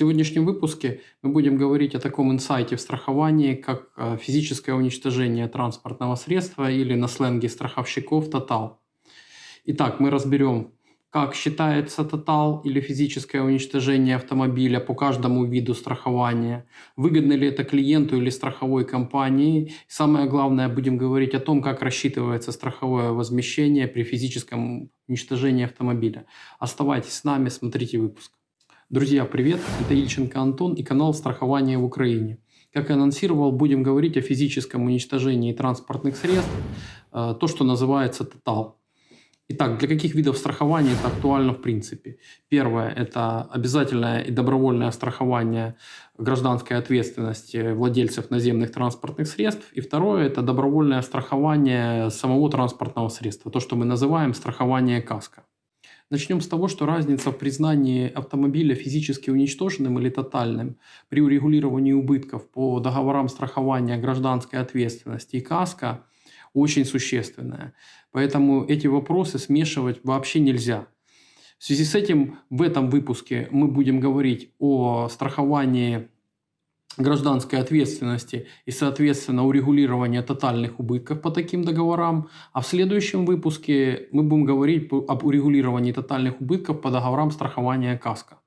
сегодняшнем выпуске мы будем говорить о таком инсайте в страховании, как э, физическое уничтожение транспортного средства или на сленге страховщиков тотал. Итак, мы разберем, как считается тотал или физическое уничтожение автомобиля по каждому виду страхования, выгодно ли это клиенту или страховой компании. И самое главное, будем говорить о том, как рассчитывается страховое возмещение при физическом уничтожении автомобиля. Оставайтесь с нами, смотрите выпуск. Друзья, привет! Это Ильченко Антон и канал «Страхование в Украине». Как и анонсировал, будем говорить о физическом уничтожении транспортных средств, э, то, что называется «Тотал». Итак, для каких видов страхования это актуально в принципе? Первое – это обязательное и добровольное страхование гражданской ответственности владельцев наземных транспортных средств. И второе – это добровольное страхование самого транспортного средства, то, что мы называем страхование каска. Начнем с того, что разница в признании автомобиля физически уничтоженным или тотальным при урегулировании убытков по договорам страхования гражданской ответственности и КАСКО очень существенная. Поэтому эти вопросы смешивать вообще нельзя. В связи с этим в этом выпуске мы будем говорить о страховании гражданской ответственности и, соответственно, урегулирования тотальных убытков по таким договорам. А в следующем выпуске мы будем говорить об урегулировании тотальных убытков по договорам страхования КАСКО.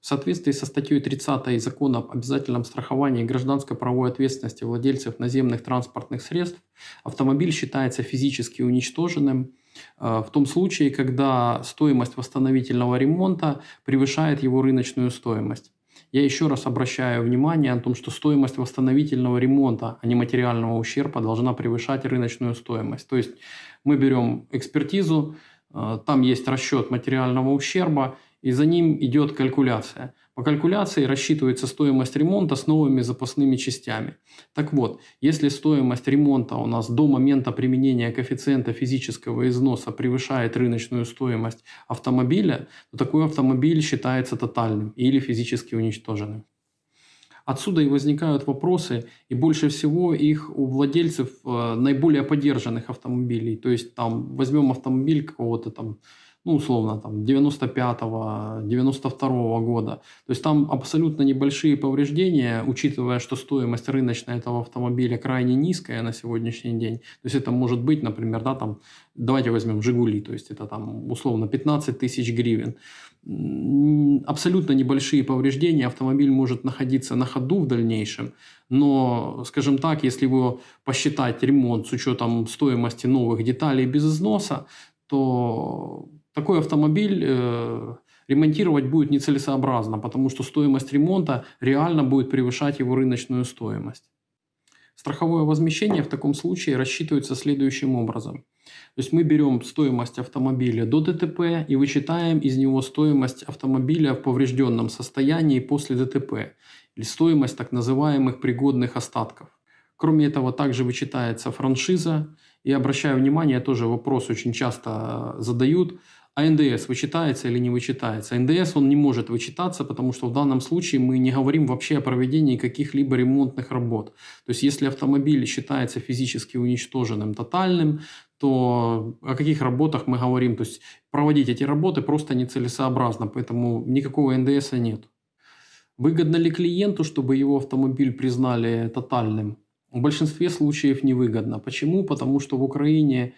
В соответствии со статьей 30 Закона об обязательном страховании гражданской правовой ответственности владельцев наземных транспортных средств, автомобиль считается физически уничтоженным э, в том случае, когда стоимость восстановительного ремонта превышает его рыночную стоимость. Я еще раз обращаю внимание о том, что стоимость восстановительного ремонта, а не материального ущерба, должна превышать рыночную стоимость. То есть мы берем экспертизу, э, там есть расчет материального ущерба, и за ним идет калькуляция. По калькуляции рассчитывается стоимость ремонта с новыми запасными частями. Так вот, если стоимость ремонта у нас до момента применения коэффициента физического износа превышает рыночную стоимость автомобиля, то такой автомобиль считается тотальным или физически уничтоженным. Отсюда и возникают вопросы, и больше всего их у владельцев э, наиболее поддержанных автомобилей. То есть там возьмем автомобиль какого-то там ну, условно, там, 95-го, 92-го года. То есть там абсолютно небольшие повреждения, учитывая, что стоимость рыночная этого автомобиля крайне низкая на сегодняшний день. То есть это может быть, например, да, там, давайте возьмем «Жигули», то есть это там условно 15 тысяч гривен. Абсолютно небольшие повреждения, автомобиль может находиться на ходу в дальнейшем, но, скажем так, если его посчитать ремонт с учетом стоимости новых деталей без износа, то такой автомобиль э, ремонтировать будет нецелесообразно, потому что стоимость ремонта реально будет превышать его рыночную стоимость. Страховое возмещение в таком случае рассчитывается следующим образом. То есть мы берем стоимость автомобиля до ДТП и вычитаем из него стоимость автомобиля в поврежденном состоянии после ДТП или стоимость так называемых пригодных остатков. Кроме этого, также вычитается франшиза. И обращаю внимание, тоже вопрос очень часто задают – а НДС вычитается или не вычитается? НДС он не может вычитаться, потому что в данном случае мы не говорим вообще о проведении каких-либо ремонтных работ. То есть если автомобиль считается физически уничтоженным, тотальным, то о каких работах мы говорим? То есть проводить эти работы просто нецелесообразно, поэтому никакого НДС нет. Выгодно ли клиенту, чтобы его автомобиль признали тотальным? В большинстве случаев невыгодно. Почему? Потому что в Украине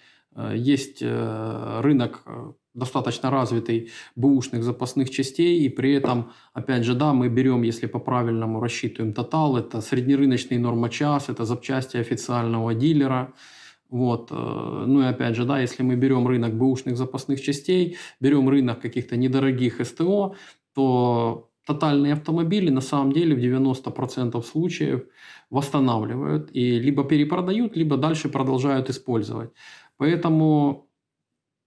есть э, рынок э, достаточно развитый бэушных запасных частей, и при этом, опять же, да, мы берем, если по-правильному рассчитываем тотал, это среднерыночный норма час, это запчасти официального дилера, вот. Э, ну и опять же, да, если мы берем рынок бэушных запасных частей, берем рынок каких-то недорогих СТО, то тотальные автомобили на самом деле в 90% случаев восстанавливают и либо перепродают, либо дальше продолжают использовать. Поэтому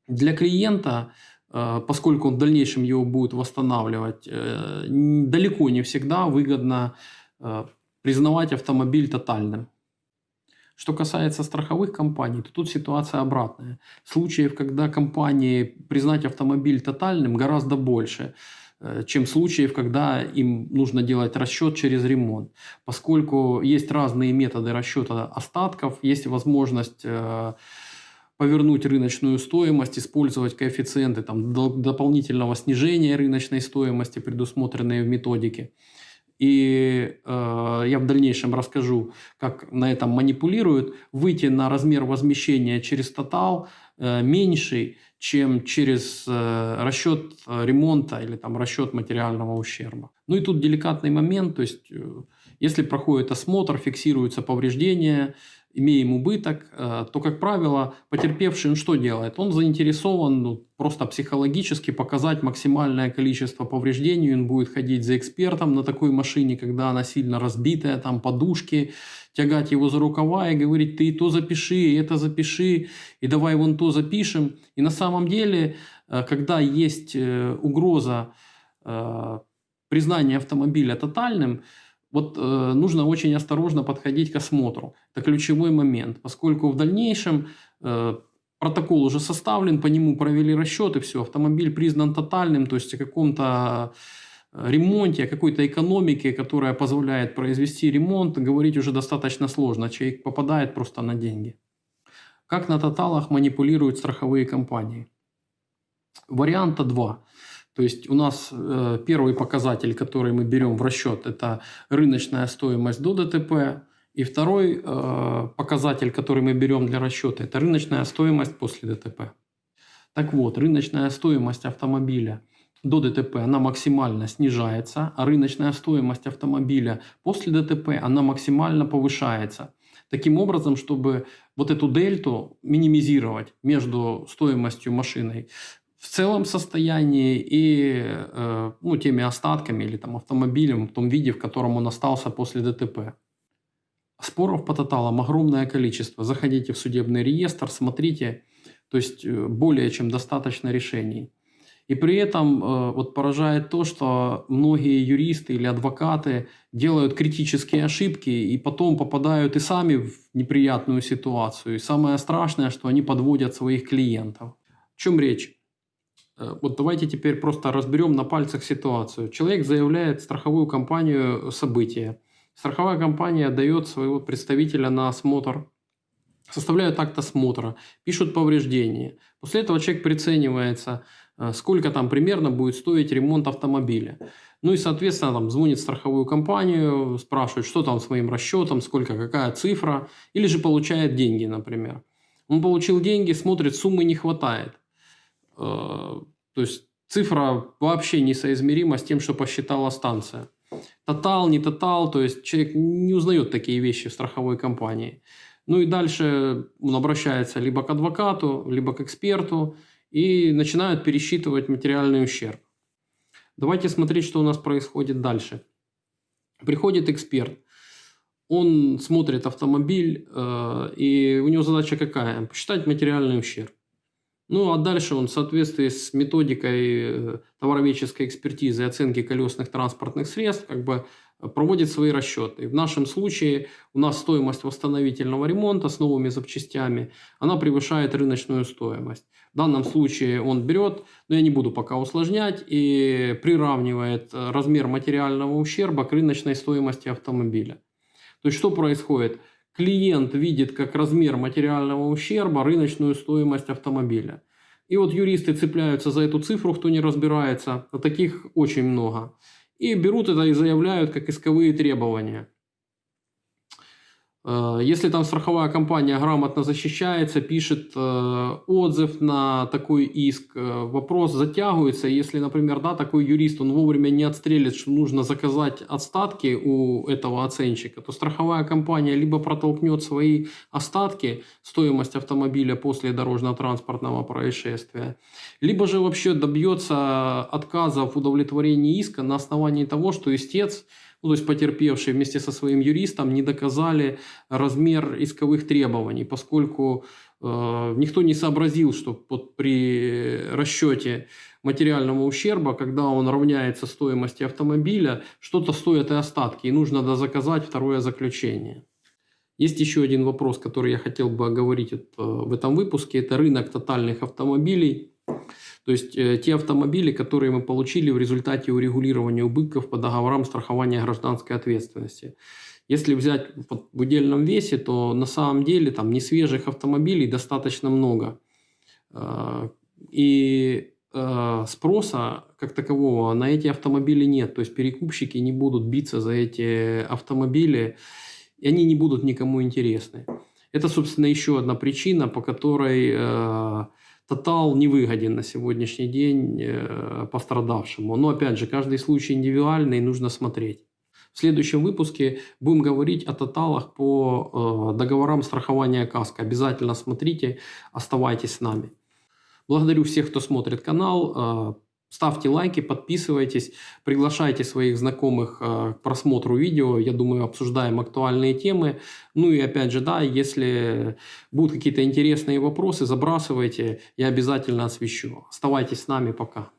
для клиента, э, поскольку он в дальнейшем его будет восстанавливать, э, далеко не всегда выгодно э, признавать автомобиль тотальным. Что касается страховых компаний, то тут ситуация обратная. Случаев, когда компании признать автомобиль тотальным, гораздо больше, чем случаев, когда им нужно делать расчет через ремонт. Поскольку есть разные методы расчета остатков, есть возможность повернуть рыночную стоимость, использовать коэффициенты там, дополнительного снижения рыночной стоимости, предусмотренные в методике. И э, я в дальнейшем расскажу, как на этом манипулируют, выйти на размер возмещения через тотал э, меньший, чем через э, расчет ремонта или там расчет материального ущерба. Ну и тут деликатный момент, то есть э, если проходит осмотр, фиксируются повреждения, имеем убыток, э, то, как правило, потерпевший он что делает? Он заинтересован ну, просто психологически показать максимальное количество повреждений. Он будет ходить за экспертом на такой машине, когда она сильно разбитая, там подушки, тягать его за рукава и говорить, ты то запиши, это запиши, и давай вон то запишем. И на самом деле, э, когда есть э, угроза признания автомобиля тотальным, вот э, нужно очень осторожно подходить к осмотру. Это ключевой момент, поскольку в дальнейшем э, протокол уже составлен, по нему провели расчеты, все, автомобиль признан тотальным, то есть о каком-то э, ремонте, о какой-то экономике, которая позволяет произвести ремонт, говорить уже достаточно сложно. Человек попадает просто на деньги. Как на тоталах манипулируют страховые компании? Варианта два. То есть у нас э, первый показатель, который мы берем в расчет, это рыночная стоимость до ДТП. И второй э, показатель, который мы берем для расчета, это рыночная стоимость после ДТП. Так вот, рыночная стоимость автомобиля до ДТП, она максимально снижается, а рыночная стоимость автомобиля после ДТП, она максимально повышается. Таким образом, чтобы вот эту дельту минимизировать между стоимостью машины в целом состоянии и э, ну, теми остатками или там автомобилем в том виде, в котором он остался после ДТП. Споров по тоталам огромное количество. Заходите в судебный реестр, смотрите, то есть э, более чем достаточно решений. И при этом э, вот поражает то, что многие юристы или адвокаты делают критические ошибки и потом попадают и сами в неприятную ситуацию. И самое страшное, что они подводят своих клиентов. О чем речь? Э, вот давайте теперь просто разберем на пальцах ситуацию. Человек заявляет страховую компанию события. Страховая компания дает своего представителя на осмотр, составляют акт осмотра, пишут повреждения. После этого человек приценивается, э, сколько там примерно будет стоить ремонт автомобиля. Ну и, соответственно, там звонит в страховую компанию, спрашивает, что там с моим расчетом, сколько, какая цифра, или же получает деньги, например. Он получил деньги, смотрит, суммы не хватает. Э, то есть цифра вообще несоизмерима с тем, что посчитала станция. Тотал, не тотал, то есть человек не узнает такие вещи в страховой компании. Ну и дальше он обращается либо к адвокату, либо к эксперту и начинают пересчитывать материальный ущерб. Давайте смотреть, что у нас происходит дальше. Приходит эксперт, он смотрит автомобиль, э, и у него задача какая? Посчитать материальный ущерб. Ну а дальше он в соответствии с методикой э, товароведческой экспертизы и оценки колесных транспортных средств как бы э, проводит свои расчеты. В нашем случае у нас стоимость восстановительного ремонта с новыми запчастями, она превышает рыночную стоимость. В данном случае он берет, но я не буду пока усложнять, и приравнивает э, размер материального ущерба к рыночной стоимости автомобиля. То есть что происходит? Клиент видит как размер материального ущерба рыночную стоимость автомобиля. И вот юристы цепляются за эту цифру, кто не разбирается, а таких очень много. И берут это и заявляют как исковые требования. Э, если там страховая компания грамотно защищается, пишет э, отзыв на такой иск, э, вопрос затягивается. Если, например, да, такой юрист, он вовремя не отстрелит, что нужно заказать остатки у этого оценщика, то страховая компания либо протолкнет свои остатки, стоимость автомобиля после дорожно-транспортного происшествия, либо же вообще добьется отказа в удовлетворении иска на основании того, что истец ну, то есть потерпевшие вместе со своим юристом не доказали размер исковых требований, поскольку э, никто не сообразил, что под, при расчете материального ущерба, когда он равняется стоимости автомобиля, что-то стоит и остатки, и нужно дозаказать второе заключение. Есть еще один вопрос, который я хотел бы оговорить э, в этом выпуске. Это рынок тотальных автомобилей. То есть э, те автомобили, которые мы получили в результате урегулирования убытков по договорам страхования гражданской ответственности. Если взять в удельном весе, то на самом деле там несвежих автомобилей достаточно много. Э, и э, спроса как такового на эти автомобили нет. То есть перекупщики не будут биться за эти автомобили, и они не будут никому интересны. Это, собственно, еще одна причина, по которой э, Тотал не выгоден на сегодняшний день э, пострадавшему. Но, опять же, каждый случай индивидуальный, нужно смотреть. В следующем выпуске будем говорить о тоталах по э, договорам страхования КАСКО. Обязательно смотрите, оставайтесь с нами. Благодарю всех, кто смотрит канал. Ставьте лайки, подписывайтесь, приглашайте своих знакомых э, к просмотру видео. Я думаю, обсуждаем актуальные темы. Ну и опять же, да, если будут какие-то интересные вопросы, забрасывайте, я обязательно освещу. Оставайтесь с нами, пока.